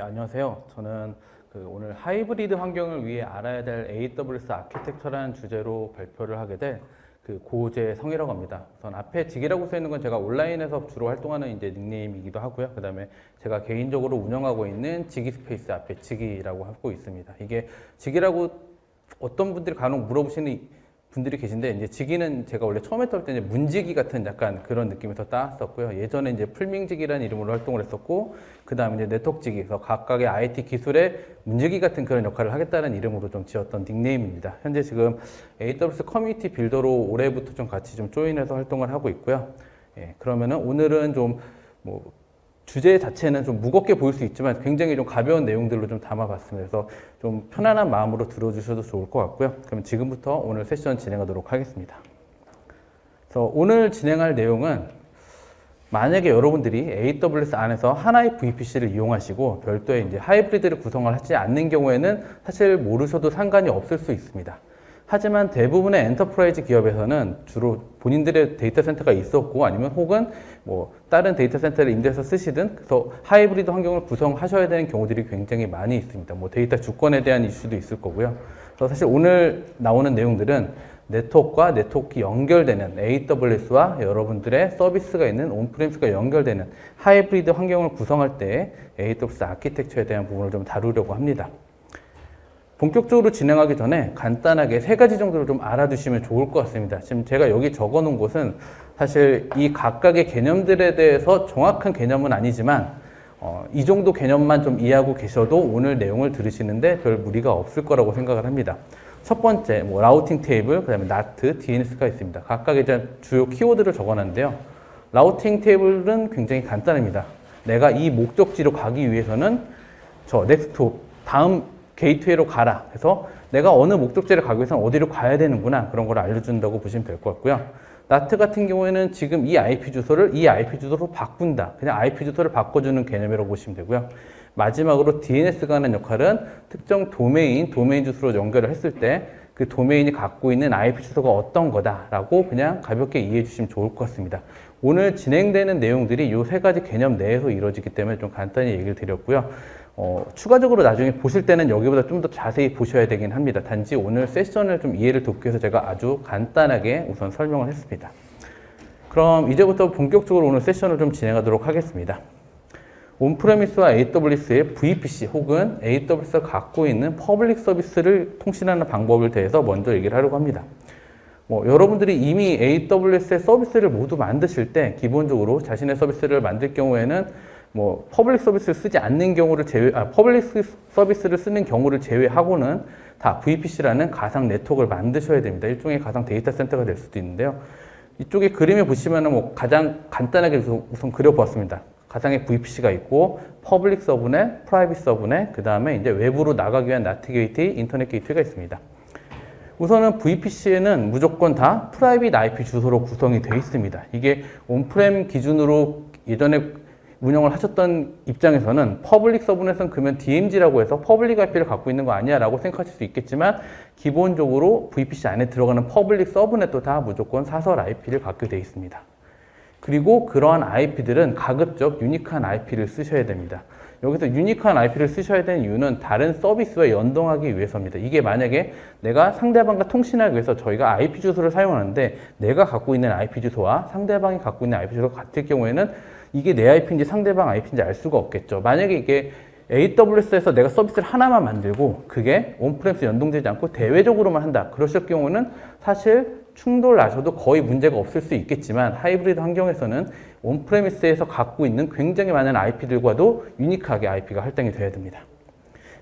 안녕하세요. 저는 그 오늘 하이브리드 환경을 위해 알아야 될 AWS 아키텍처라는 주제로 발표를 하게 될 그 고재성이라고 합니다. 우선 앞에 지기라고 써 있는 건 제가 온라인에서 주로 활동하는 이제 닉네임이기도 하고요. 그 다음에 제가 개인적으로 운영하고 있는 지기 스페이스 앞에 지기라고 하고 있습니다. 이게 지기라고 어떤 분들이 간혹 물어보시는 분들이 계신데 이제 지기는 제가 원래 처음 했을 때 이제 문지기 같은 약간 그런 느낌에서 따왔었고요. 예전에 이제 풀밍지기라는 이름으로 활동을 했었고 그 다음에 이제 네트워크직에서 각각의 IT 기술의 문직위 같은 그런 역할을 하겠다는 이름으로 좀 지었던 닉네임입니다. 현재 지금 AWS 커뮤니티 빌더로 올해부터 좀 같이 좀 조인해서 활동을 하고 있고요. 예, 그러면은 오늘은 좀뭐 주제 자체는 좀 무겁게 보일 수 있지만 굉장히 좀 가벼운 내용들로 좀 담아봤습니다. 그래서 좀 편안한 마음으로 들어주셔도 좋을 것 같고요. 그럼 지금부터 오늘 세션 진행하도록 하겠습니다. 그래서 오늘 진행할 내용은 만약에 여러분들이 AWS 안에서 하나의 VPC를 이용하시고 별도의 이제 하이브리드를 구성을 하지 않는 경우에는 사실 모르셔도 상관이 없을 수 있습니다. 하지만 대부분의 enterprise 기업에서는 주로 본인들의 데이터 센터가 있었고 아니면 혹은 뭐 다른 데이터 센터를 임대해서 쓰시든 그래서 하이브리드 환경을 구성하셔야 되는 경우들이 굉장히 많이 있습니다. 뭐 데이터 주권에 대한 이슈도 있을 거고요. 그래서 사실 오늘 나오는 내용들은 네트워크와 네트워크 연결되는 AWS와 여러분들의 서비스가 있는 on-premise가 연결되는 하이브리드 환경을 구성할 때 AWS 아키텍처에 대한 부분을 좀 다루려고 합니다. 본격적으로 진행하기 전에 간단하게 세 가지 정도를 좀 알아두시면 좋을 것 같습니다. 지금 제가 여기 적어 놓은 곳은 사실 이 각각의 개념들에 대해서 정확한 개념은 아니지만 어, 이 정도 개념만 좀 이해하고 계셔도 오늘 내용을 들으시는데 별 무리가 없을 거라고 생각을 합니다. 첫 번째, 뭐 routing 테이블, 그 다음에 NAT, DNS가 있습니다. 각각의 주요 키워드를 적어놨는데요. routing 테이블은 굉장히 간단합니다. 내가 이 목적지로 가기 위해서는 저 next 다음 게이트웨이로 가라. 그래서 내가 어느 목적지를 가기 위해서는 어디로 가야 되는구나. 그런 걸 알려준다고 보시면 될 것 같고요. NAT 같은 경우에는 지금 이 IP 주소를 이 IP 주소로 바꾼다. 그냥 IP 주소를 바꿔주는 개념이라고 보시면 되고요. 마지막으로 DNS가 하는 역할은 특정 도메인, 도메인 주소로 연결을 했을 때 그 도메인이 갖고 있는 IP 주소가 어떤 거다라고 그냥 가볍게 이해해 주시면 좋을 것 같습니다. 오늘 진행되는 내용들이 이 세 가지 개념 내에서 이루어지기 때문에 좀 간단히 얘기를 드렸고요. 어, 추가적으로 나중에 보실 때는 여기보다 좀 더 자세히 보셔야 되긴 합니다. 단지 오늘 세션을 좀 이해를 돕기 위해서 제가 아주 간단하게 우선 설명을 했습니다. 그럼 이제부터 본격적으로 오늘 세션을 좀 진행하도록 하겠습니다. on-premise와 AWS의 VPC 혹은 AWS가 갖고 있는 public 서비스를 통신하는 방법을 대해서 먼저 얘기를 하려고 합니다. 뭐 여러분들이 이미 AWS의 서비스를 모두 만드실 때 기본적으로 자신의 서비스를 만들 경우에는 뭐 public 서비스를 쓰지 않는 경우를 제외, 아, public 서비스를 쓰는 경우를 제외하고는 다 VPC라는 가상 네트워크를 만드셔야 됩니다. 일종의 가상 데이터 센터가 될 수도 있는데요. 이쪽에 그림에 보시면은 뭐 가장 간단하게 우선 그려보았습니다. 가상의 VPC가 있고 public subnet, private subnet, 그 다음에 이제 외부로 나가기 위한 NAT 게이트웨이, 인터넷 게이트웨이가 있습니다. 우선은 VPC에는 무조건 다 private IP 주소로 구성이 되어 있습니다. 이게 on-prem 기준으로 예전에 운영을 하셨던 입장에서는 public subnet은 그러면 DMZ라고 해서 public IP를 갖고 있는 거 아니야 라고 생각하실 수 있겠지만 기본적으로 VPC 안에 들어가는 public subnet도 다 무조건 사설 IP를 갖게 되어 있습니다. 그리고 그러한 IP들은 가급적 unique한 IP를 쓰셔야 됩니다. 여기서 unique한 IP를 쓰셔야 되는 이유는 다른 서비스와 연동하기 위해서입니다. 이게 만약에 내가 상대방과 통신하기 위해서 저희가 IP 주소를 사용하는데 내가 갖고 있는 IP 주소와 상대방이 갖고 있는 IP 주소가 같을 경우에는 이게 내 IP인지 상대방 IP인지 알 수가 없겠죠. 만약에 이게 AWS에서 내가 서비스를 하나만 만들고 그게 on-premise 연동되지 않고 대외적으로만 한다. 그러실 경우는 사실 충돌 나셔도 거의 문제가 없을 수 있겠지만 하이브리드 환경에서는 on-premise에서 갖고 있는 굉장히 많은 IP들과도 unique하게 IP가 할당이 돼야 됩니다.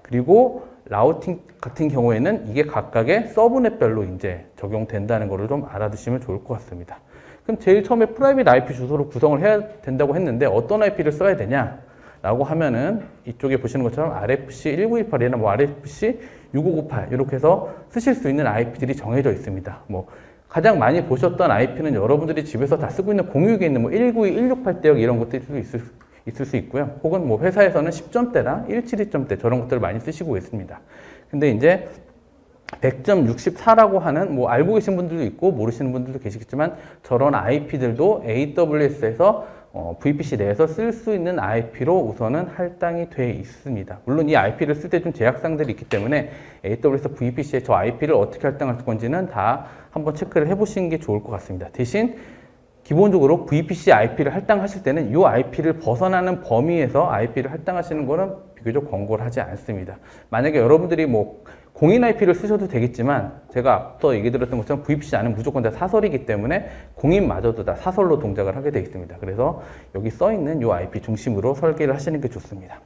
그리고 routing 같은 경우에는 이게 각각의 subnet별로 이제 적용된다는 것을 좀 알아두시면 좋을 것 같습니다. 그럼 제일 처음에 private IP 주소로 구성을 해야 된다고 했는데 어떤 IP를 써야 되냐? 라고 하면은 이쪽에 보시는 것처럼 RFC 1918이나 뭐 RFC 6598 이렇게 해서 쓰실 수 있는 IP들이 정해져 있습니다. 뭐 가장 많이 보셨던 IP는 여러분들이 집에서 다 쓰고 있는 공유기에 있는 뭐 192, 168 대역 이런 것들이 있을, 있을 수 있고요. 혹은 뭐 회사에서는 10점대나 172점대 저런 것들을 많이 쓰시고 있습니다. 근데 이제 100.64라고 하는 뭐 알고 계신 분들도 있고 모르시는 분들도 계시겠지만 저런 IP들도 AWS에서 어, VPC 내에서 쓸 수 있는 IP로 우선은 할당이 돼 있습니다. 물론 이 IP를 쓸 때 좀 제약사항들이 있기 때문에 AWS VPC에 저 IP를 어떻게 할당할 건지는 다 한번 체크를 해보시는 게 좋을 것 같습니다. 대신 기본적으로 VPC IP를 할당하실 때는 이 IP를 벗어나는 범위에서 IP를 할당하시는 거는 비교적 권고를 하지 않습니다. 만약에 여러분들이 뭐 공인 IP를 쓰셔도 되겠지만 제가 앞서 얘기 드렸던 것처럼 VPC 안은 무조건 다 사설이기 때문에 공인마저도 다 사설로 동작을 하게 되어 있습니다. 그래서 여기 써 있는 이 IP 중심으로 설계를 하시는 게 좋습니다.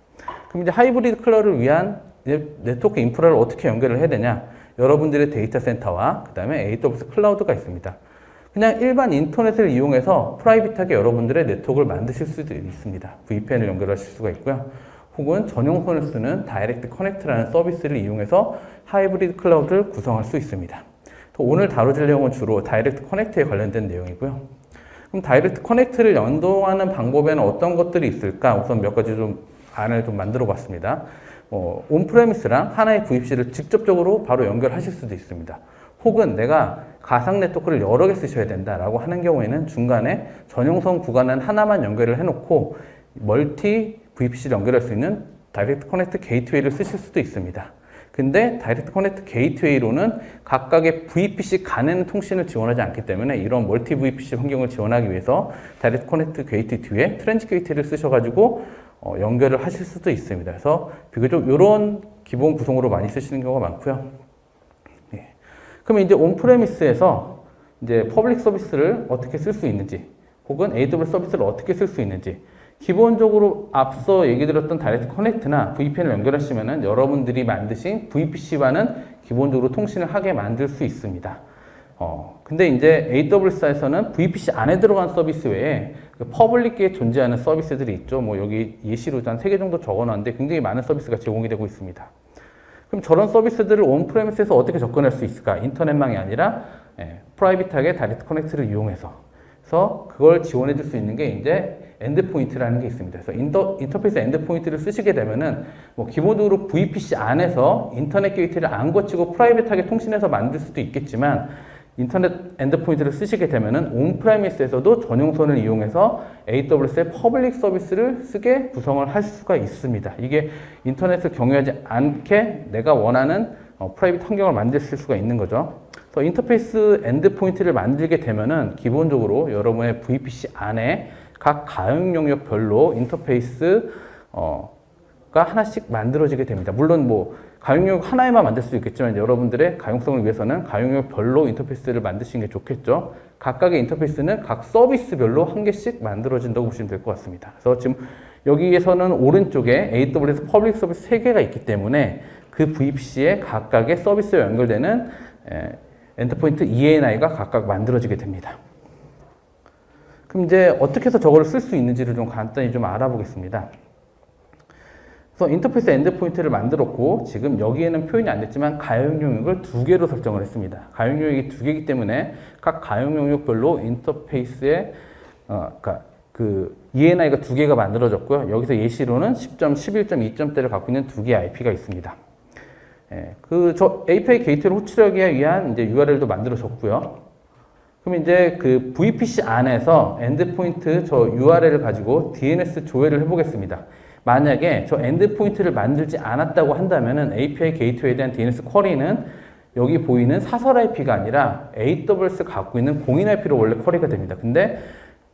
그럼 이제 하이브리드 클라우드를 위한 네트워크 인프라를 어떻게 연결을 해야 되냐? 여러분들의 데이터 센터와 그 다음에 AWS 클라우드가 있습니다. 그냥 일반 인터넷을 이용해서 private하게 여러분들의 네트워크를 만드실 수도 있습니다. VPN을 연결하실 수가 있고요. 혹은 전용선을 쓰는 Direct Connect라는 서비스를 이용해서 하이브리드 클라우드를 구성할 수 있습니다. 오늘 다뤄질 내용은 주로 Direct Connect에 관련된 내용이고요. 그럼 Direct Connect를 연동하는 방법에는 어떤 것들이 있을까? 우선 몇 가지 좀 안을 좀 만들어 봤습니다. 어, on-premise랑 하나의 VPC를 직접적으로 바로 연결하실 수도 있습니다. 혹은 내가 가상 네트워크를 여러 개 쓰셔야 된다라고 하는 경우에는 중간에 전용선 구간은 하나만 연결을 해놓고 multi VPC를 연결할 수 있는 Direct Connect Gateway를 쓰실 수도 있습니다. 근데 Direct Connect Gateway로는 각각의 VPC 간에는 통신을 지원하지 않기 때문에 이런 multi VPC 환경을 지원하기 위해서 Direct Connect Gateway 뒤에 Transit Gateway를 쓰셔가지고 어, 연결을 하실 수도 있습니다. 그래서 비교적 이런 기본 구성으로 많이 쓰시는 경우가 많고요. 예. 그러면 이제 on-premise에서 이제 public 서비스를 어떻게 쓸 수 있는지 혹은 AWS 서비스를 어떻게 쓸 수 있는지 기본적으로 앞서 얘기 드렸던 Direct Connect나 VPN을 연결하시면은 여러분들이 만드신 VPC와는 기본적으로 통신을 하게 만들 수 있습니다. 어, 근데 이제 AWS에서는 VPC 안에 들어간 서비스 외에 그 public에 존재하는 서비스들이 있죠. 뭐 여기 예시로 한 3개 정도 적어놨는데 굉장히 많은 서비스가 제공이 되고 있습니다. 그럼 저런 서비스들을 on-premise에서 어떻게 접근할 수 있을까? 인터넷망이 아니라 예, private하게 Direct Connect를 이용해서 그래서 그걸 지원해 줄 수 있는 게 이제 endpoint라는 게 있습니다. 그래서 인터, 인터페이스 endpoint를 쓰시게 되면은 뭐 기본적으로 VPC 안에서 인터넷 게이트웨이를 안 거치고 private하게 통신해서 만들 수도 있겠지만 인터넷 endpoint를 쓰시게 되면은 on-premise에서도 전용선을 이용해서 AWS의 public 서비스를 쓰게 구성을 할 수가 있습니다. 이게 인터넷을 경유하지 않게 내가 원하는 어, private 환경을 만들 수가 있는 거죠. 그래서 인터페이스 endpoint를 만들게 되면은 기본적으로 여러분의 VPC 안에 각 가용 영역별로 인터페이스가 하나씩 만들어지게 됩니다. 물론 뭐 가용 영역 하나에만 만들 수 있겠지만 여러분들의 가용성을 위해서는 가용 영역별로 인터페이스를 만드시는 게 좋겠죠. 각각의 인터페이스는 각 서비스별로 한 개씩 만들어진다고 보시면 될 것 같습니다. 그래서 지금 여기에서는 오른쪽에 AWS public 서비스 3개가 있기 때문에 그 VPC에 각각의 서비스에 연결되는 endpoint ENI가 각각 만들어지게 됩니다. 그럼 이제 어떻게 해서 저거를 쓸수 있는지를 좀 간단히 좀 알아보겠습니다. 그래서 인터페이스 endpoint를 만들었고 지금 여기에는 표현이 안 됐지만 가용 영역을 두 개로 설정을 했습니다. 가용 영역이 두 개이기 때문에 각 가용 영역별로 인터페이스에 어, 그러니까 그 ENI가 두 개가 만들어졌고요. 여기서 예시로는 10점, 11.2점대를 갖고 있는 두 개의 IP가 있습니다. 예, 그저 API 게이트를 호출하기 위한 이제 URL도 만들어졌고요. 그럼 이제 그 VPC 안에서 endpoint 저 URL을 가지고 DNS 조회를 해보겠습니다. 만약에 저 endpoint를 만들지 않았다고 한다면은 API Gateway에 대한 DNS 쿼리는 여기 보이는 사설 IP가 아니라 AWS 갖고 있는 공인 IP로 원래 query가 됩니다. 근데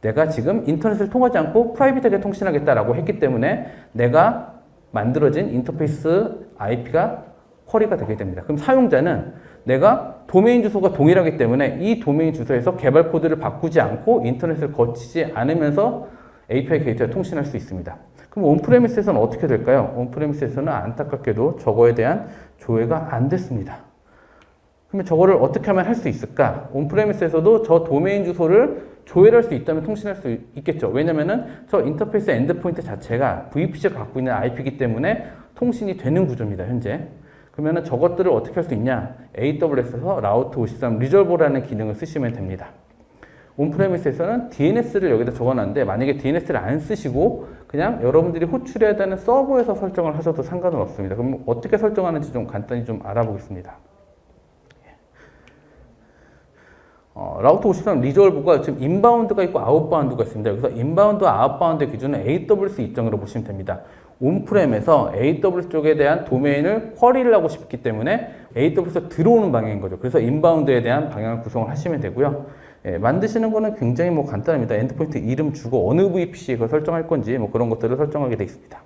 내가 지금 인터넷을 통하지 않고 private하게 통신하겠다라고 했기 때문에 내가 만들어진 인터페이스 IP가 query가 되게 됩니다. 그럼 사용자는 내가 도메인 주소가 동일하기 때문에 이 도메인 주소에서 개발 코드를 바꾸지 않고 인터넷을 거치지 않으면서 API 게이트웨이와 통신할 수 있습니다. 그럼 on-premises에서는 어떻게 될까요? on-premises에서는 안타깝게도 저거에 대한 조회가 안 됐습니다. 그러면 저거를 어떻게 하면 할 수 있을까? on-premises에서도 저 도메인 주소를 조회할 수 있다면 통신할 수 있겠죠. 왜냐면은 저 인터페이스 endpoint 자체가 VPC가 갖고 있는 IP이기 때문에 통신이 되는 구조입니다, 현재. 그러면 저것들을 어떻게 할 수 있냐? AWS에서 Route 53 Resolver라는 기능을 쓰시면 됩니다. on-premises에서는 DNS를 여기다 적어놨는데 만약에 DNS를 안 쓰시고 그냥 여러분들이 호출해야 되는 서버에서 설정을 하셔도 상관은 없습니다. 그럼 어떻게 설정하는지 좀 간단히 좀 알아보겠습니다. 어, Route 53 Resolver가 지금 inbound가 있고 outbound가 있습니다. 여기서 inbound와 outbound의 기준은 AWS 입장으로 보시면 됩니다. on-prem에서 AWS 쪽에 대한 도메인을 query를 하고 싶기 때문에 AWS에서 들어오는 방향인 거죠. 그래서 inbound에 대한 방향을 구성을 하시면 되고요. 예, 만드시는 거는 굉장히 뭐 간단합니다. endpoint 이름 주고 어느 VPC에 설정할 건지 뭐 그런 것들을 설정하게 되어 있습니다.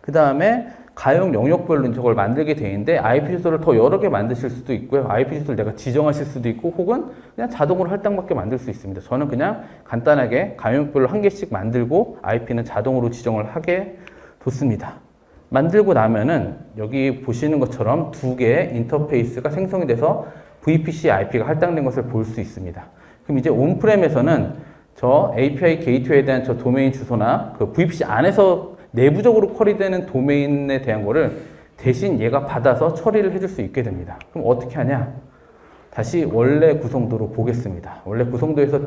그 다음에 가용 영역별로 저걸 만들게 돼 있는데 IP 주소를 더 여러 개 만드실 수도 있고요. IP 주소를 내가 지정하실 수도 있고 혹은 그냥 자동으로 할당받게 만들 수 있습니다. 저는 그냥 간단하게 가용별로 한 개씩 만들고 IP는 자동으로 지정을 하게 뒀습니다. 만들고 나면은 여기 보시는 것처럼 두 개의 인터페이스가 생성이 돼서 VPC IP가 할당된 것을 볼 수 있습니다. 그럼 이제 on-prem에서는 저 API 게이트웨이에 대한 저 도메인 주소나 그 VPC 안에서 내부적으로 query되는 도메인에 대한 거를 대신 얘가 받아서 처리를 해줄 수 있게 됩니다. 그럼 어떻게 하냐? 다시 원래 구성도로 보겠습니다. 원래 구성도에서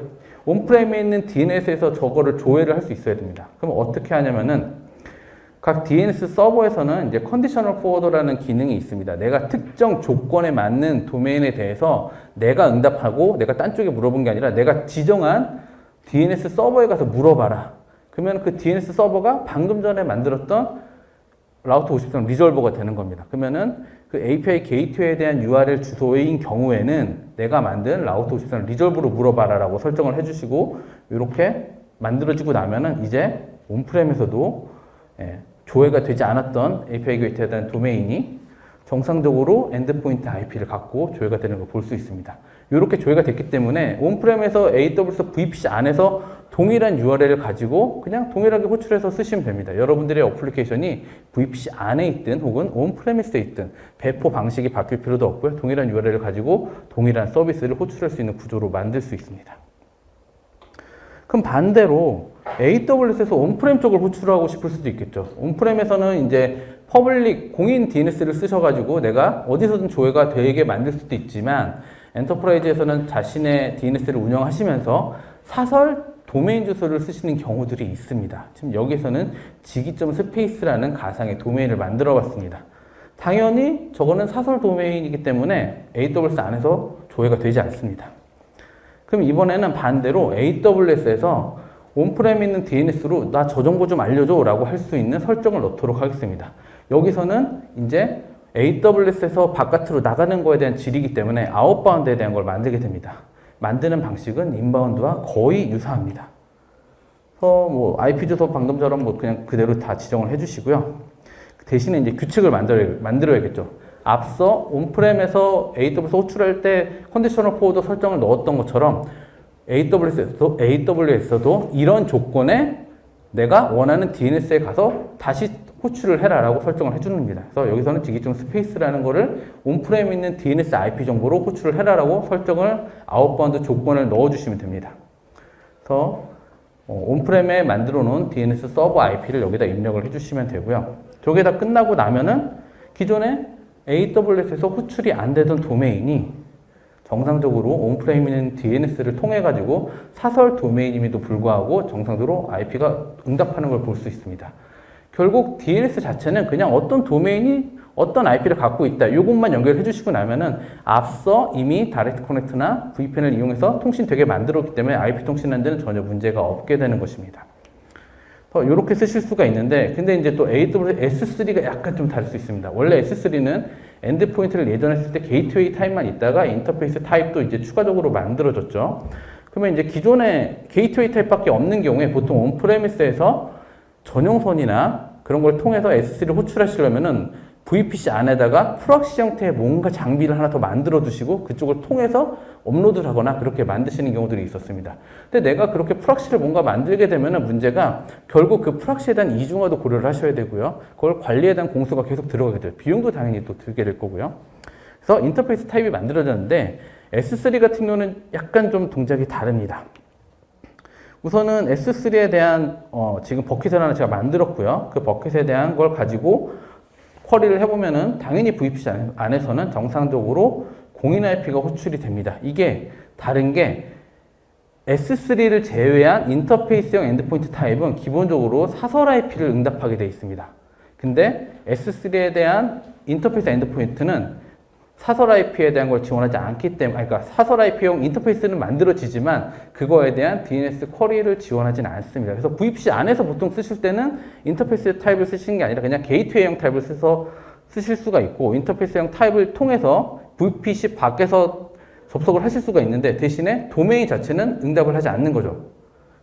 on-prem에 있는 DNS에서 저거를 조회를 할 수 있어야 됩니다. 그럼 어떻게 하냐면은 각 DNS 서버에서는 이제 conditional forwarder라는 기능이 있습니다. 내가 특정 조건에 맞는 도메인에 대해서 내가 응답하고 내가 딴 쪽에 물어본 게 아니라 내가 지정한 DNS 서버에 가서 물어봐라. 그러면 그 DNS 서버가 방금 전에 만들었던 Route 53 Resolver가 되는 겁니다. 그러면은 그 API 게이트웨이에 대한 URL 주소인 경우에는 내가 만든 Route 53 Resolver로 물어봐라라고 설정을 해주시고 이렇게 만들어지고 나면은 이제 on-prem에서도 예, 조회가 되지 않았던 API 게이트웨이에 대한 도메인이 정상적으로 endpoint IP를 갖고 조회가 되는 걸 볼 수 있습니다. 이렇게 조회가 됐기 때문에 on-prem에서 AWS VPC 안에서 동일한 URL을 가지고 그냥 동일하게 호출해서 쓰시면 됩니다. 여러분들의 application이 VPC 안에 있든 혹은 on-premises에 있든 배포 방식이 바뀔 필요도 없고요. 동일한 URL을 가지고 동일한 서비스를 호출할 수 있는 구조로 만들 수 있습니다. 그럼 반대로 AWS에서 on-prem 쪽을 호출하고 싶을 수도 있겠죠. on-prem에서는 이제 public 공인 DNS를 쓰셔가지고 내가 어디서든 조회가 되게 만들 수도 있지만 enterprise에서는 자신의 DNS를 운영하시면서 사설 도메인 주소를 쓰시는 경우들이 있습니다. 지금 여기서는 지기점 space라는 가상의 도메인을 만들어 봤습니다. 당연히 저거는 사설 도메인이기 때문에 AWS 안에서 조회가 되지 않습니다. 그럼 이번에는 반대로 AWS에서 on-prem에 있는 DNS로 나 저 정보 좀 알려줘 라고 할 수 있는 설정을 넣도록 하겠습니다. 여기서는 이제 AWS에서 바깥으로 나가는 거에 대한 질의이기 때문에 outbound에 대한 걸 만들게 됩니다. 만드는 방식은 inbound와 거의 유사합니다. 그래서 뭐 IP 주소 방금처럼 뭐 그냥 그대로 다 지정을 해주시고요. 대신에 이제 규칙을 만들어, 만들어야겠죠. 앞서 on-prem에서 AWS 호출할 때 conditional forward 설정을 넣었던 것처럼 AWS에서도, AWS에서도 이런 조건에 내가 원하는 DNS에 가서 다시 호출을 해라라고 설정을 해줍니다. 그래서 여기서는 지기점 space라는 거를 on-prem에 있는 DNS IP 정보로 호출을 해라라고 설정을 outbound 조건을 넣어주시면 됩니다. 그래서 어, on-prem에 만들어 놓은 DNS 서버 IP를 여기다 입력을 해주시면 되고요. 저게 다 끝나고 나면은 기존에 AWS에서 호출이 안 되던 도메인이 정상적으로 on-prem에 있는 DNS를 통해 가지고 사설 도메인임에도 불구하고 정상적으로 IP가 응답하는 걸 볼 수 있습니다. 결국 DNS 자체는 그냥 어떤 도메인이 어떤 IP를 갖고 있다. 이것만 연결해 주시고 나면은 앞서 이미 Direct Connect나 VPN을 이용해서 통신 되게 만들었기 때문에 IP 통신하는 데는 전혀 문제가 없게 되는 것입니다. 이렇게 쓰실 수가 있는데 근데 이제 또 AWS S3가 약간 좀 다를 수 있습니다. 원래 S3는 endpoint를 예전에 했을 때 게이트웨이 타입만 있다가 인터페이스 타입도 이제 추가적으로 만들어졌죠. 그러면 이제 기존에 게이트웨이 타입밖에 없는 경우에 보통 on-premises에서 전용선이나 그런 걸 통해서 S3를 호출하시려면은 VPC 안에다가 proxy 형태의 뭔가 장비를 하나 더 만들어 두시고 그쪽을 통해서 업로드를 하거나 그렇게 만드시는 경우들이 있었습니다. 근데 내가 그렇게 proxy를 뭔가 만들게 되면 문제가 결국 그 proxy에 대한 이중화도 고려를 하셔야 되고요. 그걸 관리에 대한 공수가 계속 들어가게 돼요. 비용도 당연히 또 들게 될 거고요. 그래서 인터페이스 타입이 만들어졌는데 S3 같은 경우는 약간 좀 동작이 다릅니다. 우선은 S3에 대한 어, 지금 버킷을 하나 제가 만들었고요. 그 버킷에 대한 걸 가지고 query를 해보면은 당연히 VPC 안에서는 정상적으로 공인 IP가 호출이 됩니다. 이게 다른 게 S3를 제외한 인터페이스형 endpoint 타입은 기본적으로 사설 IP를 응답하게 되어 있습니다. 근데 S3에 대한 인터페이스 endpoint는 사설 IP에 대한 걸 지원하지 않기 때문에, 그러니까 사설 IP용 인터페이스는 만들어지지만 그거에 대한 DNS query를 지원하지는 않습니다. 그래서 VPC 안에서 보통 쓰실 때는 인터페이스 타입을 쓰시는 게 아니라 그냥 게이트웨이형 타입을 써서 쓰실 수가 있고 인터페이스형 타입을 통해서 VPC 밖에서 접속을 하실 수가 있는데 대신에 도메인 자체는 응답을 하지 않는 거죠.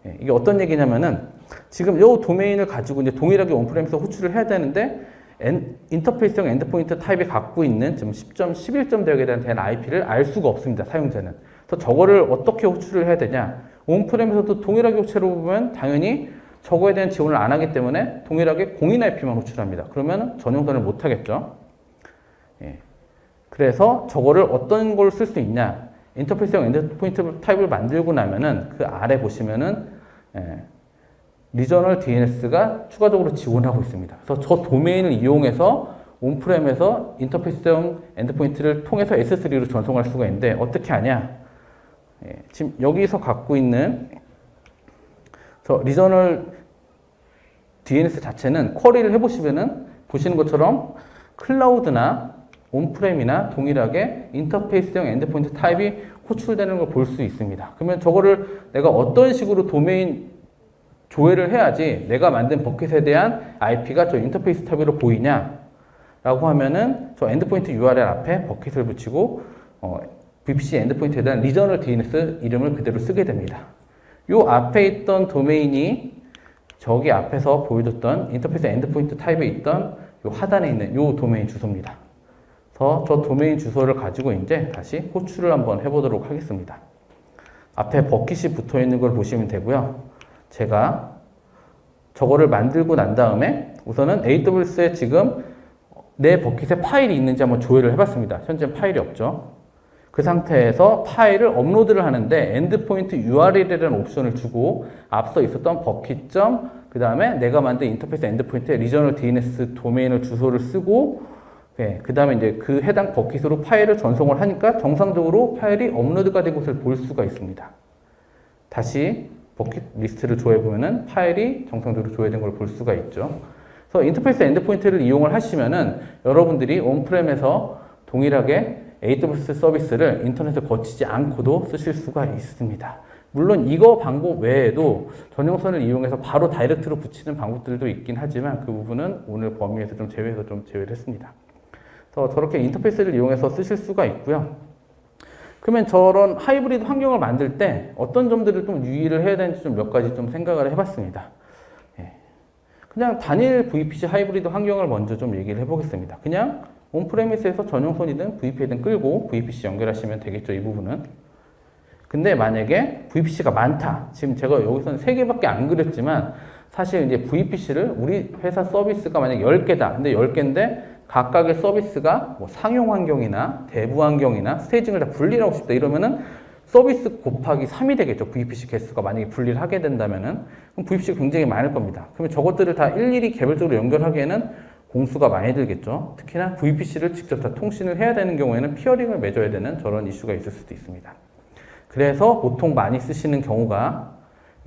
예, 이게 어떤 얘기냐면은 지금 이 도메인을 가지고 이제 동일하게 on-prem에서 호출을 해야 되는데 엔, 인터페이스형 endpoint 타입이 갖고 있는 지금 10점, 11점 대역에 대한 대한 IP를 알 수가 없습니다. 사용자는. 그래서 저거를 어떻게 호출을 해야 되냐? on-prem에서도 동일하게 호출을 보면 당연히 저거에 대한 지원을 안 하기 때문에 동일하게 공인 IP만 호출합니다. 그러면 전용선을 못 하겠죠. 예. 그래서 저거를 어떤 걸 쓸 수 있냐? 인터페이스형 endpoint 타입을 만들고 나면은 그 아래 보시면은 예. regional DNS가 추가적으로 지원하고 있습니다. 그래서 저 도메인을 이용해서 on-prem에서 인터페이스형 endpoint를 통해서 S3로 전송할 수가 있는데 어떻게 하냐? 예, 지금 여기서 갖고 있는 저 리저널 DNS 자체는 쿼리를 해보시면은 보시는 것처럼 클라우드나 on-prem이나 동일하게 인터페이스형 endpoint 타입이 호출되는 걸 볼 수 있습니다. 그러면 저거를 내가 어떤 식으로 도메인 조회를 해야지 내가 만든 버킷에 대한 IP가 저 인터페이스 타입으로 보이냐 라고 하면은 저 endpoint URL 앞에 버킷을 붙이고 어, VPC 엔드포인트에 대한 리저널 DNS 이름을 그대로 쓰게 됩니다. 요 앞에 있던 도메인이 저기 앞에서 보여줬던 인터페이스 endpoint 타입에 있던 요 하단에 있는 요 도메인 주소입니다. 그래서 저 도메인 주소를 가지고 이제 다시 호출을 한번 해보도록 하겠습니다. 앞에 버킷이 붙어 있는 걸 보시면 되고요. 제가 저거를 만들고 난 다음에 우선은 AWS에 지금 내 버킷에 파일이 있는지 한번 조회를 해봤습니다. 현재 파일이 없죠. 그 상태에서 파일을 업로드를 하는데 endpoint URL이라는 옵션을 주고 앞서 있었던 버킷점 그 다음에 내가 만든 인터페이스 endpoint에 regional DNS 도메인을 주소를 쓰고 네, 그 다음에 이제 그 해당 버킷으로 파일을 전송을 하니까 정상적으로 파일이 업로드가 된 것을 볼 수가 있습니다. 다시 버킷 리스트를 조회해 보면은 파일이 정상적으로 조회된 걸 볼 수가 있죠. 그래서 인터페이스 endpoint를 이용을 하시면은 여러분들이 on-prem에서 동일하게 AWS 서비스를 인터넷을 거치지 않고도 쓰실 수가 있습니다. 물론 이거 방법 외에도 전용선을 이용해서 바로 direct로 붙이는 방법들도 있긴 하지만 그 부분은 오늘 범위에서 좀 제외해서 좀 제외를 했습니다. 그래서 저렇게 인터페이스를 이용해서 쓰실 수가 있고요. 그러면 저런 하이브리드 환경을 만들 때 어떤 점들을 좀 유의를 해야 되는지 좀 몇 가지 좀 생각을 해봤습니다. 예. 그냥 단일 VPC 하이브리드 환경을 먼저 좀 얘기를 해보겠습니다. 그냥 on-premise에서 전용선이든 VPN이든 끌고 VPC 연결하시면 되겠죠, 이 부분은. 근데 만약에 VPC가 많다. 지금 제가 여기서는 3개밖에 안 그렸지만 사실 이제 VPC를 우리 회사 서비스가 만약 10개다. 근데 10개인데 각각의 서비스가 뭐 상용 환경이나 dev 환경이나 staging을 다 분리를 하고 싶다. 이러면은 서비스 곱하기 3이 되겠죠. VPC 개수가 만약에 분리를 하게 된다면은 그럼 VPC가 굉장히 많을 겁니다. 그러면 저것들을 다 일일이 개별적으로 연결하기에는 공수가 많이 들겠죠. 특히나 VPC를 직접 다 통신을 해야 되는 경우에는 peering을 맺어야 되는 저런 이슈가 있을 수도 있습니다. 그래서 보통 많이 쓰시는 경우가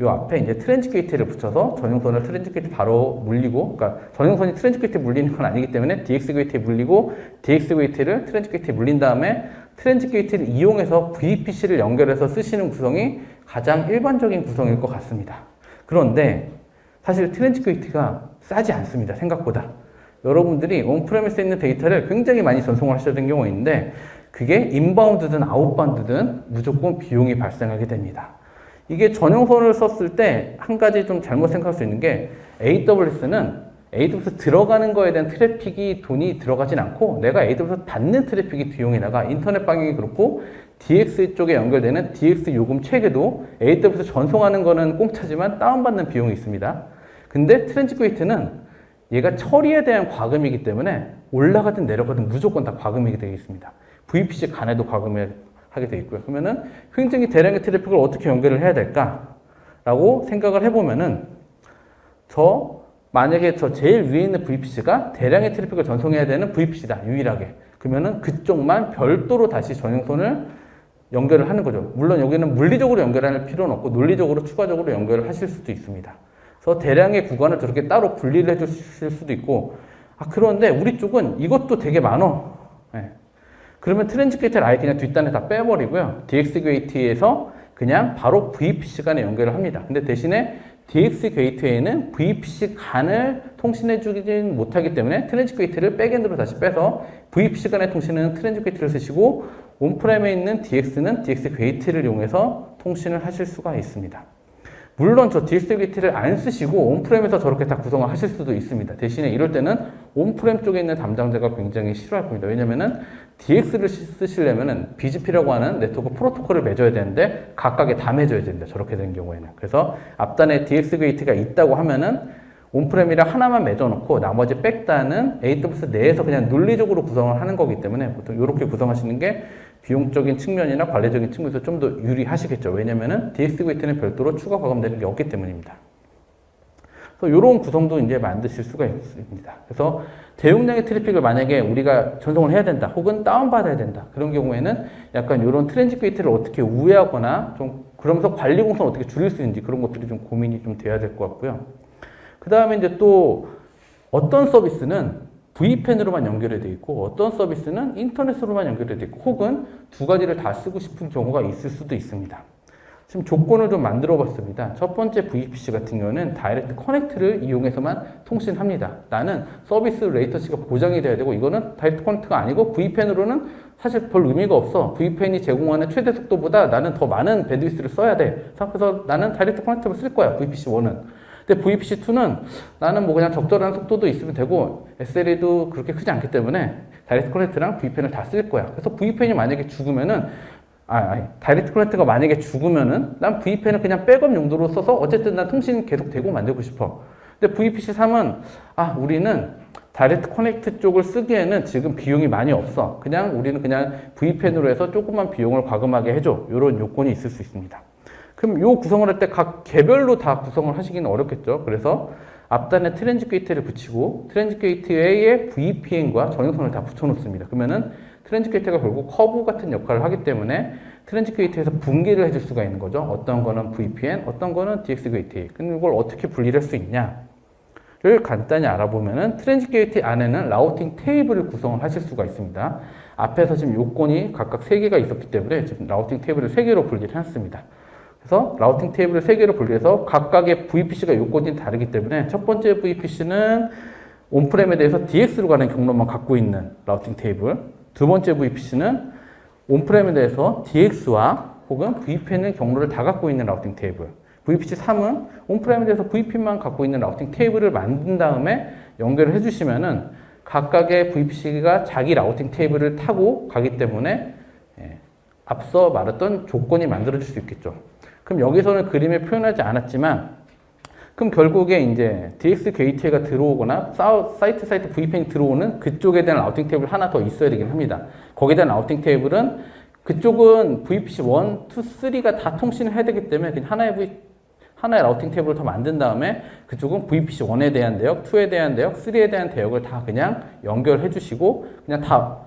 이 앞에 이제 transit gate를 붙여서 전용선을 transit gate 바로 물리고, 그러니까 전용선이 transit gate에 물리는 건 아니기 때문에 DX gate에 물리고, DX 게이트를 트랜지 게이트에 물린 다음에 transit gate를 이용해서 VPC를 연결해서 쓰시는 구성이 가장 일반적인 구성일 것 같습니다. 그런데 사실 transit gate가 싸지 않습니다. 생각보다. 여러분들이 on-premise에 있는 데이터를 굉장히 많이 전송을 하셔야 되는 경우가 있는데 그게 inbound든 outbound든 무조건 비용이 발생하게 됩니다. 이게 전용선을 썼을 때 한 가지 좀 잘못 생각할 수 있는 게 AWS는 AWS 들어가는 거에 대한 트래픽이 돈이 들어가진 않고 내가 AWS 받는 트래픽이 비용이 나가 인터넷 방향이 그렇고 DX 쪽에 연결되는 DX 요금 체계도 AWS 전송하는 거는 공짜지만 다운받는 비용이 있습니다. 근데 transit gate는 얘가 처리에 대한 과금이기 때문에 올라가든 내려가든 무조건 다 과금이 되어 있습니다. VPC 간에도 과금을 하게 되어 있고요. 그러면은 굉장히 대량의 트래픽을 어떻게 연결을 해야 될까라고 생각을 해보면은 저 만약에 저 제일 위에 있는 VPC가 대량의 트래픽을 전송해야 되는 VPC다 유일하게 그러면은 그쪽만 별도로 다시 전용선을 연결을 하는 거죠. 물론 여기는 물리적으로 연결할 필요는 없고 논리적으로 추가적으로 연결을 하실 수도 있습니다. 그래서 대량의 구간을 저렇게 따로 분리를 해주실 수도 있고 아 그런데 우리 쪽은 이것도 되게 많어. 네. 그러면 Transit Gate를 아예 그냥 뒷단에 다 빼버리고요. DX Gate에서 그냥 바로 VPC 간에 연결을 합니다. 근데 대신에 DX Gateway는 VPC 간을 통신해 주진 못하기 때문에 Transit Gate를 backend로 다시 빼서 VPC 간의 통신은 Transit Gate를 쓰시고 on-prem에 있는 DX는 DX Gate를 이용해서 통신을 하실 수가 있습니다. 물론 저 DX Gate를 안 쓰시고 on-prem에서 저렇게 다 구성을 하실 수도 있습니다. 대신에 이럴 때는 on-prem 쪽에 있는 담당자가 굉장히 싫어할 겁니다. 왜냐면은 DX를 쓰시려면은 BGP라고 하는 네트워크 프로토콜을 맺어야 되는데 각각에 다 맺어야 됩니다. 저렇게 된 경우에는. 그래서 앞단에 DX Gate가 있다고 하면은 on-prem이랑 하나만 맺어놓고 나머지 백단은 AWS 내에서 그냥 논리적으로 구성을 하는 거기 때문에 보통 이렇게 구성하시는 게 비용적인 측면이나 관리적인 측면에서 좀 더 유리하시겠죠. 왜냐면은 DX Gate는 별도로 추가 과금되는 게 없기 때문입니다. 그래서 이런 구성도 이제 만드실 수가 있습니다. 그래서 대용량의 트래픽을 만약에 우리가 전송을 해야 된다, 혹은 다운받아야 된다. 그런 경우에는 약간 이런 Transit Gate를 어떻게 우회하거나 좀 그러면서 관리 공수를 어떻게 줄일 수 있는지 그런 것들이 좀 고민이 좀 돼야 될 것 같고요. 그 다음에 이제 또 어떤 서비스는 VPN으로만 연결이 되어 있고 어떤 서비스는 인터넷으로만 연결이 되어 있고 혹은 두 가지를 다 쓰고 싶은 경우가 있을 수도 있습니다. 지금 조건을 좀 만들어 봤습니다. 첫 번째 VPC 같은 경우는 Direct Connect를 이용해서만 통신합니다. 나는 서비스 latency가 보장이 돼야 되고 이거는 Direct Connect가 아니고 VPN으로는 사실 별 의미가 없어. VPN이 제공하는 최대 속도보다 나는 더 많은 bandwidth를 써야 돼. 그래서 나는 Direct Connect를 쓸 거야. VPC1은. 근데 VPC2는 나는 뭐 그냥 적절한 속도도 있으면 되고 SLA도 그렇게 크지 않기 때문에 Direct Connect랑 VPN을 다 쓸 거야. 그래서 VPN이 만약에 죽으면은 아, 아니, Direct Connect가 만약에 죽으면은 난 VPN을 그냥 백업 용도로 써서 어쨌든 난 통신 계속 되고 만들고 싶어. 근데 VPC3은 아, 우리는 Direct Connect 쪽을 쓰기에는 지금 비용이 많이 없어. 그냥 우리는 그냥 VPN으로 해서 조금만 비용을 과금하게 해줘. 이런 요건이 있을 수 있습니다. 그럼 요 구성을 할 때 각 개별로 다 구성을 하시기는 어렵겠죠. 그래서 앞단에 Transit Gate를 붙이고 Transit Gateway에 VPN과 전용선을 다 붙여놓습니다. 그러면은 Transit Gate가 결국 허브 같은 역할을 하기 때문에 Transit Gate에서 분기를 해줄 수가 있는 거죠. 어떤 거는 VPN, 어떤 거는 DX Gate. 근데 이걸 어떻게 분리를 할수 있냐를 간단히 알아보면은 Transit Gate 안에는 routing table을 구성을 하실 수가 있습니다. 앞에서 지금 요건이 각각 3개가 있었기 때문에 지금 routing table을 3개로 분리를 해놨습니다. 그래서 라우팅 테이블을 3개로 분리해서 각각의 VPC가 요건이 다르기 때문에 첫 번째 VPC는 온프렘에 대해서 DX로 가는 경로만 갖고 있는 라우팅 테이블 두 번째 VPC는 온프렘에 대해서 DX와 혹은 VPN의 경로를 다 갖고 있는 라우팅 테이블 VPC 3은 온프렘에 대해서 VPN만 갖고 있는 라우팅 테이블을 만든 다음에 연결을 해주시면 은 각각의 VPC가 자기 라우팅 테이블을 타고 가기 때문에 예, 앞서 말했던 조건이 만들어질 수 있겠죠. 그럼 여기서는 그림에 표현하지 않았지만 그럼 결국에 이제 DX Gateway가 들어오거나 site-to-site VPN이 들어오는 그쪽에 대한 routing table 하나 더 있어야 되긴 합니다. 거기에 대한 routing table은 그쪽은 VPC 1, 2, 3가 다 통신을 해야 되기 때문에 그냥 하나의 v, 하나의 routing table을 더 만든 다음에 그쪽은 VPC 1에 대한 대역, 2에 대한 대역, 3에 대한 대역을 다 그냥 연결해 주시고 그냥 다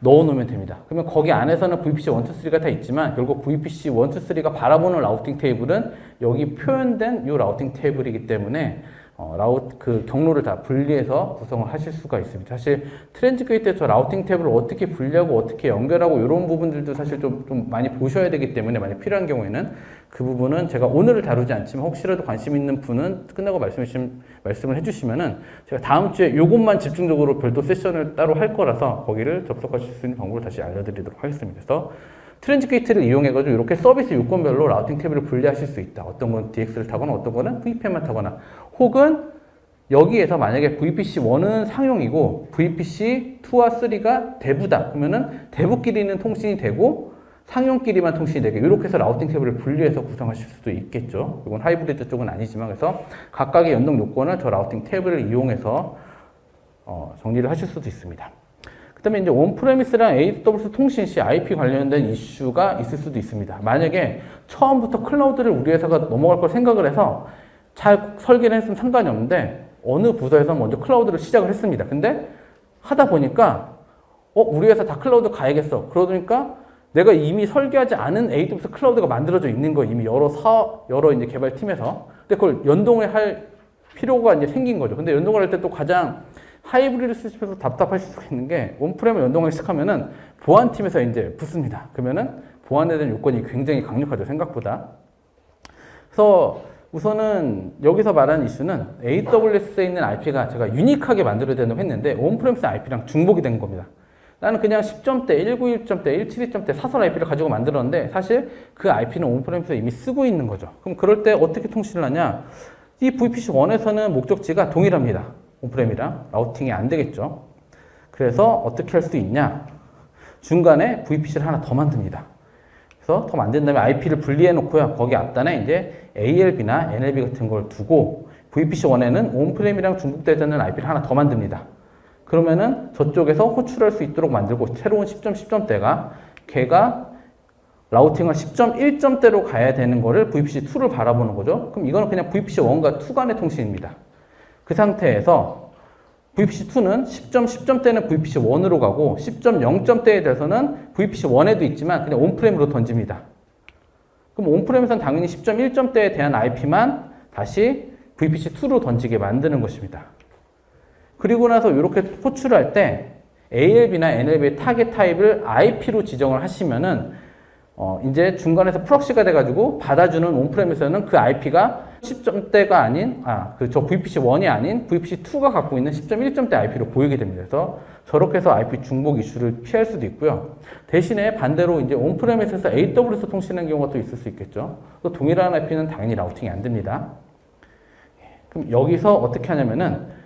넣어 놓으면 됩니다. 그러면 거기 안에서는 VPC 1, 2, 3가 다 있지만 결국 VPC 1, 2, 3가 바라보는 routing table은 여기 표현된 이 routing table이기 때문에 어, 라우 그 경로를 다 분리해서 구성을 하실 수가 있습니다. 사실 Transit Gate에 저 routing table을 어떻게 분리하고 어떻게 연결하고 이런 부분들도 사실 좀, 좀 많이 보셔야 되기 때문에 많이 필요한 경우에는 그 부분은 제가 오늘을 다루지 않지만 혹시라도 관심 있는 분은 끝나고 말씀해 주시면, 말씀을 해주시면은 제가 다음 주에 이것만 집중적으로 별도 세션을 따로 할 거라서 거기를 접속하실 수 있는 방법을 다시 알려드리도록 하겠습니다. 그래서 Transit Gate를 이용해가지고 이렇게 서비스 요건별로 routing table을 분리하실 수 있다. 어떤 건 DX를 타거나 어떤 거는 VPN만 타거나 혹은 여기에서 만약에 VPC1은 상용이고 VPC2와 3가 dev다. 그러면은 dev끼리는 통신이 되고 상용끼리만 통신이 되게 이렇게 해서 routing table을 분리해서 구성하실 수도 있겠죠. 이건 하이브리드 쪽은 아니지만 그래서 각각의 연동 요건을 저 routing table을 이용해서 어, 정리를 하실 수도 있습니다. 그 다음에 이제 on-premise랑 AWS 통신 시 IP 관련된 이슈가 있을 수도 있습니다. 만약에 처음부터 클라우드를 우리 회사가 넘어갈 걸 생각을 해서 잘 설계를 했으면 상관이 없는데 어느 부서에서 먼저 클라우드를 시작을 했습니다. 근데 하다 보니까 어 우리 회사 다 클라우드 가야겠어. 그러니까 내가 이미 설계하지 않은 AWS 클라우드가 만들어져 있는 거 이미 여러 사 여러 이제 개발팀에서 근데 그걸 연동을 할 필요가 이제 생긴 거죠. 근데 연동을 할 때 또 가장 하이브리드 쓰시면서 답답하실 수가 있는 게 on-prem을 연동하기 시작하면은 보안팀에서 이제 붙습니다. 그러면은 보안에 대한 요건이 굉장히 강력하죠. 생각보다. 그래서 우선은 여기서 말하는 이슈는 AWS에 있는 IP가 제가 unique하게 만들어야 된다고 했는데 on-premise IP랑 중복이 된 겁니다. 나는 그냥 10점대, 191점대, 172점대 사설 IP를 가지고 만들었는데 사실 그 IP는 on-premise에 이미 쓰고 있는 거죠. 그럼 그럴 때 어떻게 통신을 하냐? 이 VPC1에서는 목적지가 동일합니다. 온프레미랑 라우팅이 안 되겠죠. 그래서 어떻게 할 수 있냐? 중간에 VPC를 하나 더 만듭니다. 그래서 더 만든 다음에 IP를 분리해 놓고요. 거기 앞단에 이제 ALB나 NLB 같은 걸 두고 VPC1에는 온프레임이랑 중복되지 않는 IP를 하나 더 만듭니다. 그러면은 저쪽에서 호출할 수 있도록 만들고 새로운 10점 10점대가 걔가 라우팅을 10.1점대로 가야 되는 거를 VPC2를 바라보는 거죠. 그럼 이거는 그냥 VPC1과 2 간의 통신입니다. 그 상태에서 VPC2는 10점 10점대는 VPC1으로 가고 10.0점대에 대해서는 VPC1에도 있지만 그냥 on-prem으로 던집니다. 그럼 on-prem에서는 당연히 10.1점대에 대한 IP만 다시 VPC2로 던지게 만드는 것입니다. 그리고 나서 이렇게 호출할 때 ALB나 NLB의 target type을 IP로 지정을 하시면은 어 이제 중간에서 proxy가 돼가지고 받아주는 on-prem에서는 그 IP가 10점대가 아닌 아 그 저 VPC1이 아닌 VPC2가 갖고 있는 10.1점대 IP로 보이게 됩니다. 그래서 저렇게 해서 IP 중복 이슈를 피할 수도 있고요. 대신에 반대로 이제 on-prem에서 AWS 통신하는 경우가 또 있을 수 있겠죠. 또 동일한 IP는 당연히 routing이 안 됩니다. 그럼 여기서 어떻게 하냐면은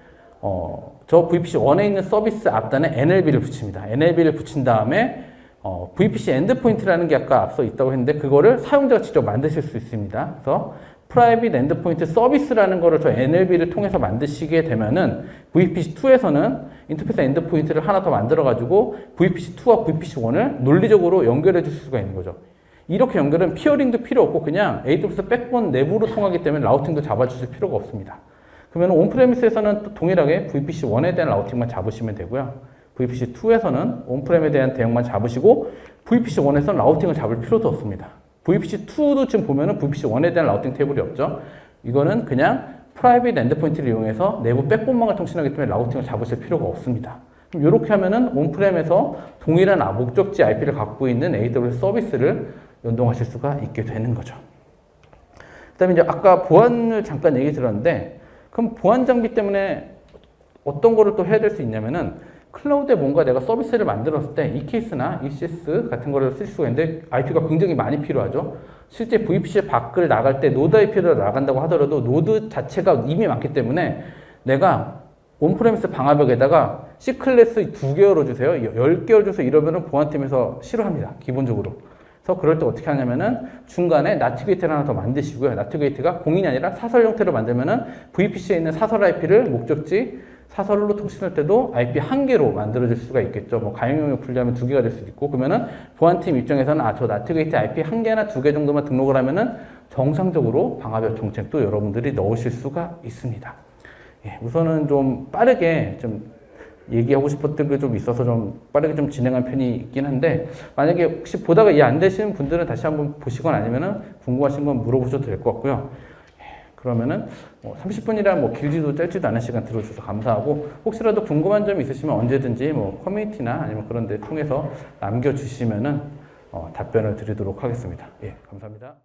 어, 저 VPC1에 있는 서비스 앞단에 NLB를 붙입니다. NLB를 붙인 다음에 어, VPC endpoint라는 게 아까 앞서 있다고 했는데 그거를 사용자가 직접 만드실 수 있습니다. 그래서 private endpoint 서비스라는 거를 저 NLB를 통해서 만드시게 되면은 VPC2에서는 interface endpoint를 하나 더 만들어 가지고 VPC2와 VPC1을 논리적으로 연결해 줄 수가 있는 거죠. 이렇게 연결은 peering도 필요 없고 그냥 AWS backbone 내부로 통하기 때문에 routing도 잡아주실 필요가 없습니다. 그러면 on-premise에서는 또 동일하게 VPC1에 대한 routing만 잡으시면 되고요. VPC2에서는 on-prem에 대한 대역만 잡으시고 VPC1에서는 routing을 잡을 필요도 없습니다. VPC2도 지금 보면은 VPC1에 대한 routing 테이블이 없죠. 이거는 그냥 private endpoint를 이용해서 내부 backbone망을 통신하기 때문에 routing을 잡으실 필요가 없습니다. 그럼 이렇게 하면은 on-prem에서 동일한 아, 목적지 IP를 갖고 있는 AWS 서비스를 연동하실 수가 있게 되는 거죠. 그 다음에 이제 아까 보안을 잠깐 얘기 드렸는데 그럼 보안 장비 때문에 어떤 거를 또 해야 될 수 있냐면은 클라우드에 뭔가 내가 서비스를 만들었을 때 EKS나 ECS 같은 거를 쓸 수가 있는데 IP가 굉장히 많이 필요하죠. 실제 VPC 밖을 나갈 때 노드 IP를 나간다고 하더라도 노드 자체가 이미 많기 때문에 내가 on-premise 방화벽에다가 C클래스 두개 열어주세요. 10개 열어줘서 이러면은 보안팀에서 싫어합니다. 기본적으로. 그래서 그럴 때 어떻게 하냐면은 중간에 NAT 게이트를 하나 더 만드시고요. NAT 게이트가 공인이 아니라 사설 형태로 만들면은 VPC에 있는 사설 IP를 목적지 사설로 통신할 때도 IP 한 개로 만들어질 수가 있겠죠. 뭐 가용영역 분리하면 두 개가 될 수도 있고 그러면은 보안팀 입장에서는 아 저 NAT 게이트 IP 한 개나 두 개 정도만 등록을 하면은 정상적으로 방화벽 정책도 여러분들이 넣으실 수가 있습니다. 예, 우선은 좀 빠르게 좀 얘기하고 싶었던 게 좀 있어서 좀 빠르게 좀 진행한 편이 있긴 한데 만약에 혹시 보다가 이해 안 되시는 분들은 다시 한번 보시거나 아니면은 궁금하신 건 물어보셔도 될 것 같고요. 그러면은 뭐 30분이라 뭐 길지도 짧지도 않은 시간 들어주셔서 감사하고 혹시라도 궁금한 점이 있으시면 언제든지 뭐 커뮤니티나 아니면 그런 데 통해서 남겨주시면은 어, 답변을 드리도록 하겠습니다. 예, 감사합니다.